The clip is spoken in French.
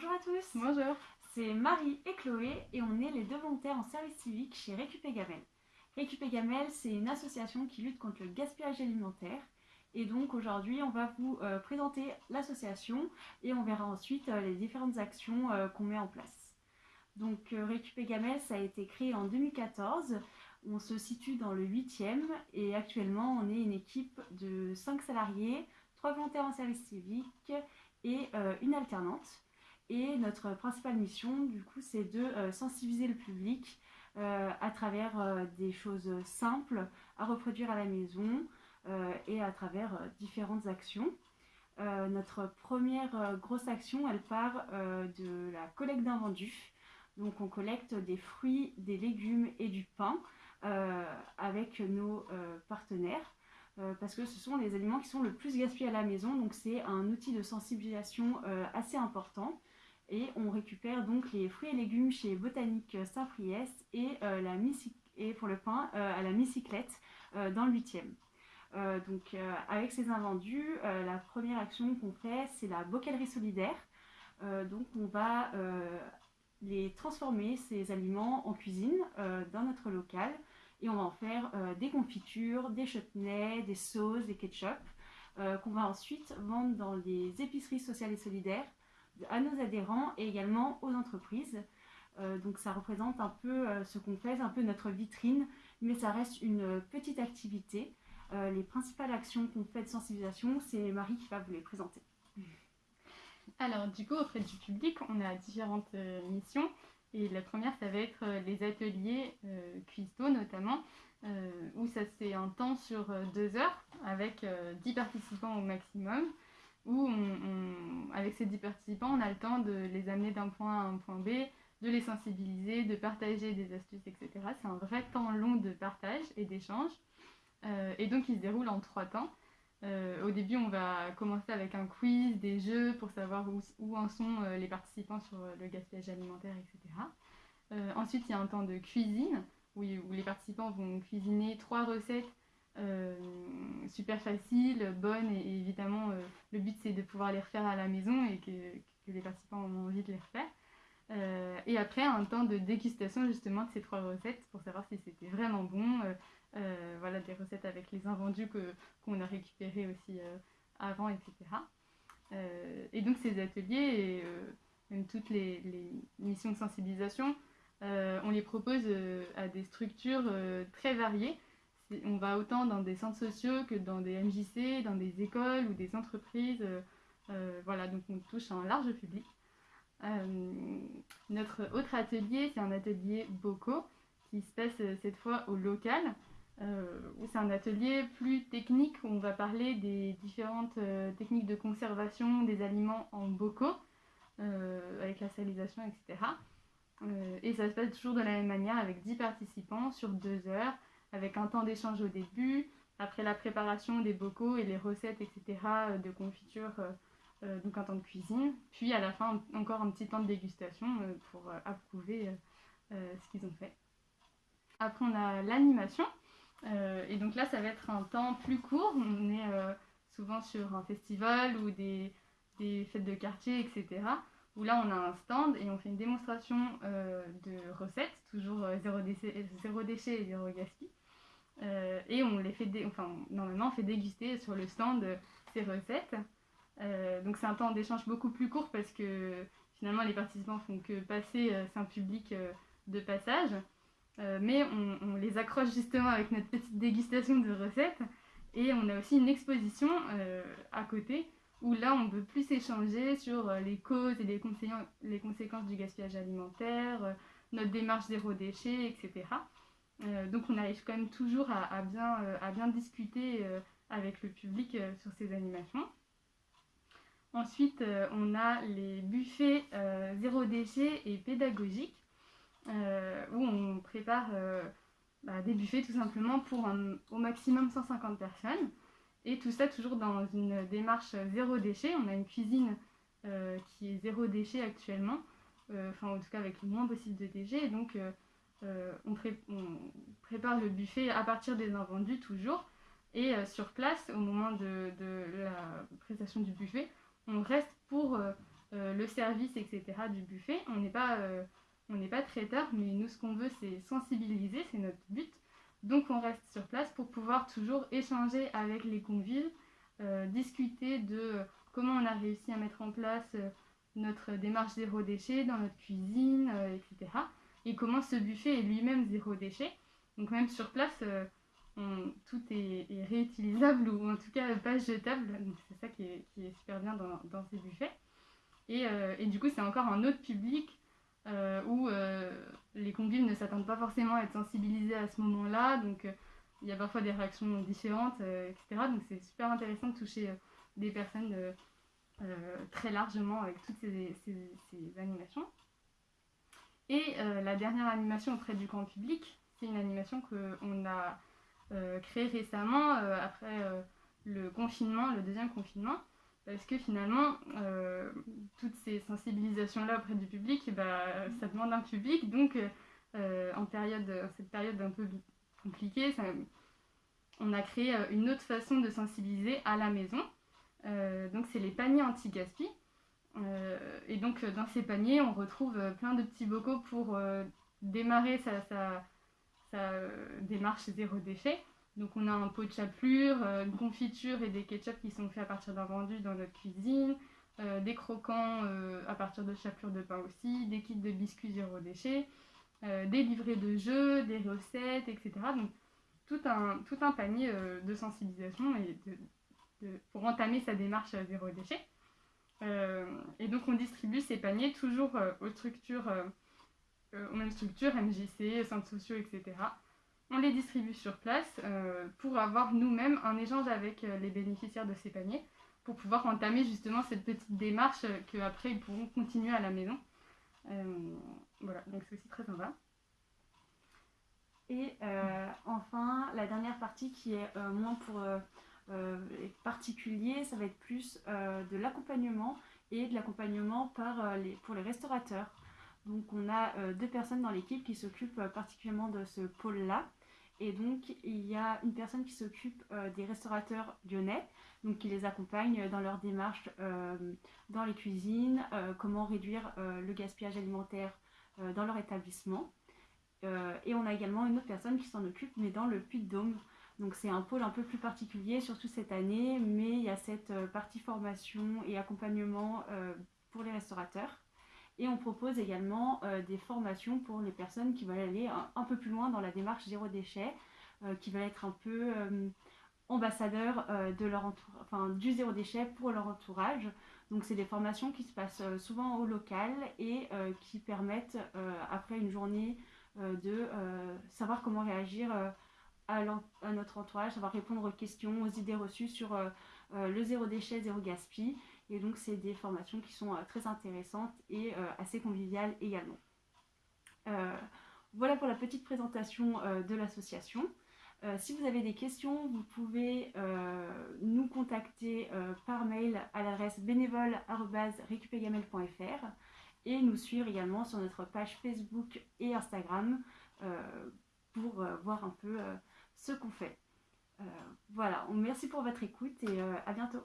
Bonjour à tous Bonjour C'est Marie et Chloé et on est les deux volontaires en service civique chez Récupé Gamel. Récupé Gamel, c'est une association qui lutte contre le gaspillage alimentaire. Et donc aujourd'hui, on va vous euh, présenter l'association et on verra ensuite euh, les différentes actions euh, qu'on met en place. Donc Récupé Gamel, ça a été créé en 2014. On se situe dans le 8e et actuellement, on est une équipe de 5 salariés, 3 volontaires en service civique et une alternante. Et notre principale mission, du coup, c'est de euh, sensibiliser le public euh, à travers euh, des choses simples à reproduire à la maison et à travers différentes actions. notre première grosse action, elle part de la collecte d'invendus. Donc on collecte des fruits, des légumes et du pain avec nos partenaires. parce que ce sont les aliments qui sont le plus gaspillés à la maison, donc c'est un outil de sensibilisation assez important. Et on récupère donc les fruits et légumes chez Botanique Saint-Priest et, euh, et pour le pain euh, à la Micyclette euh, dans le 8e. donc avec ces invendus, la première action qu'on fait, c'est la bocalerie solidaire. donc on va les transformer, ces aliments, en cuisine dans notre local. Et on va en faire des confitures, des chutneys, des sauces, des ketchup, qu'on va ensuite vendre dans les épiceries sociales et solidaires à nos adhérents et également aux entreprises. Euh, donc ça représente un peu euh, ce qu'on fait, un peu notre vitrine, mais ça reste une petite activité. Euh, les principales actions qu'on fait de sensibilisation, c'est Marie qui va vous les présenter. Alors du coup, auprès du public, on a différentes missions. Et la première, ça va être les ateliers cuistot notamment, où ça c'est un temps sur deux heures avec 10 participants au maximum où avec ces 10 participants, on a le temps de les amener d'un point A à un point B, de les sensibiliser, de partager des astuces, etc. C'est un vrai temps long de partage et d'échange. Euh, et donc il se déroule en trois temps. Euh, au début, on va commencer avec un quiz, des jeux pour savoir où, en sont euh, les participants sur le gaspillage alimentaire, etc. ensuite, il y a un temps de cuisine où, les participants vont cuisiner trois recettes super facile, bonne et, évidemment le but c'est de pouvoir les refaire à la maison et que, les participants ont envie de les refaire. Euh, et après un temps de dégustation justement de ces trois recettes pour savoir si c'était vraiment bon. voilà des recettes avec les invendus qu'on a récupérés aussi avant, etc. et donc ces ateliers et même toutes les, missions de sensibilisation, on les propose à des structures très variées on va autant dans des centres sociaux que dans des MJC, dans des écoles ou des entreprises. Euh, euh, voilà, donc on touche un large public. Euh, notre autre atelier, c'est un atelier Bocaux qui se passe cette fois au local. c'est un atelier plus technique où on va parler des différentes techniques de conservation des aliments en bocaux, avec la salisation, etc. et ça se passe toujours de la même manière avec 10 participants sur 2 heures avec un temps d'échange au début, après la préparation des bocaux et les recettes, etc., euh, de confiture, euh, euh, donc un temps de cuisine, puis à la fin encore un petit temps de dégustation pour approuver ce qu'ils ont fait. Après on a l'animation, et donc là ça va être un temps plus court, on est souvent sur un festival ou des, fêtes de quartier, etc., où là on a un stand et on fait une démonstration de recettes, toujours zéro, déchet, zéro déchet et zéro gaspillage. Euh, et on les fait, enfin, normalement, on fait déguster sur le stand ces recettes. Euh, donc c'est un temps d'échange beaucoup plus court parce que finalement les participants font que passer, euh, c'est un public de passage. mais on, on, les accroche justement avec notre petite dégustation de recettes. Et on a aussi une exposition à côté où là on peut plus échanger sur les causes et les, les conséquences du gaspillage alimentaire, notre démarche zéro déchet, etc. Euh, donc on arrive quand même toujours à, bien, euh, bien, discuter euh, avec le public sur ces animations. Ensuite, on a les buffets zéro déchet et pédagogiques, où on prépare bah, des buffets tout simplement pour au maximum 150 personnes. Et tout ça toujours dans une démarche zéro déchet. On a une cuisine qui est zéro déchet actuellement, enfin en tout cas avec le moins possible de déchets. donc on, prépare le buffet à partir des invendus toujours. Et euh, sur place, au moment de, la prestation du buffet, on reste pour le service, etc. du buffet. On n'est pas, pas traiteur, mais nous, ce qu'on veut, c'est sensibiliser, c'est notre but. Donc on reste sur place pour pouvoir toujours échanger avec les convives, discuter de comment on a réussi à mettre en place notre démarche zéro déchet dans notre cuisine, etc. Et comment ce buffet est lui-même zéro déchet. Donc même sur place, tout est, réutilisable ou en tout cas pas jetable. C'est ça qui est, super bien dans, ces buffets. Euh, et, du coup, c'est encore un autre public euh, où euh, les convives ne s'attendent pas forcément à être sensibilisés à ce moment-là. Donc il y a parfois des réactions différentes, etc. Donc c'est super intéressant de toucher des personnes très largement avec toutes ces animations. Et la dernière animation auprès du grand public, c'est une animation qu'on a euh, créé récemment euh, après euh, le confinement, le deuxième confinement, parce que finalement, toutes ces sensibilisations-là auprès du public, bah, ça demande un public, donc en période, cette période un peu compliquée, on a créé une autre façon de sensibiliser à la maison. donc c'est les paniers anti-gaspi. Et donc dans ces paniers, on retrouve plein de petits bocaux pour démarrer sa, démarche zéro déchet. Donc on a un pot de chapelure, euh, une confiture et des ketchup qui sont faits à partir d'un vendu dans notre cuisine, euh, des croquants euh, à partir de chapelure de pain aussi, des kits de biscuits zéro déchet, des livrets de jeux, des recettes, etc. Donc tout un, tout un panier de sensibilisation et pour entamer sa démarche zéro déchet. Et donc on distribue ces paniers toujours aux structures euh, aux mêmes structures, MJC, centres sociaux, etc. On les distribue sur place euh, pour avoir nous-mêmes un échange avec euh, les bénéficiaires de ces paniers pour pouvoir entamer justement cette petite démarche qu'après ils pourront continuer à la maison. voilà, donc c'est aussi très sympa. Et enfin, la dernière partie qui est moins pour les particuliers, ça va être plus de l'accompagnement et de l'accompagnement pour les restaurateurs. Donc on a euh, deux personnes dans l'équipe qui s'occupent euh, particulièrement de ce pôle-là. Et donc il y a une personne qui s'occupe euh, des restaurateurs lyonnais, donc qui les accompagne dans leur démarche dans les cuisines, comment réduire le gaspillage alimentaire dans leur établissement. et on a également une autre personne qui s'en occupe, mais dans le Puy-de-Dôme. Donc c'est un pôle un peu plus particulier, surtout cette année, mais il y a cette partie formation et accompagnement pour les restaurateurs. Et on propose également euh, des formations pour les personnes qui veulent aller un, peu plus loin dans la démarche zéro déchet, euh, qui veulent être un peu euh, ambassadeurs de leur enfin, du zéro déchet pour leur entourage. Donc c'est des formations qui se passent souvent au local et qui permettent après une journée de savoir comment réagir à, notre entourage, savoir répondre aux questions, aux idées reçues sur le zéro déchet, zéro gaspille et donc, c'est des formations qui sont euh, très intéressantes et euh, assez conviviales également. Euh, voilà pour la petite présentation de l'association. si vous avez des questions, vous pouvez nous contacter par mail à l'adresse bénévole.récupégamel.fr et nous suivre également sur notre page Facebook et Instagram pour voir un peu ce qu'on fait. voilà, merci pour votre écoute et à bientôt.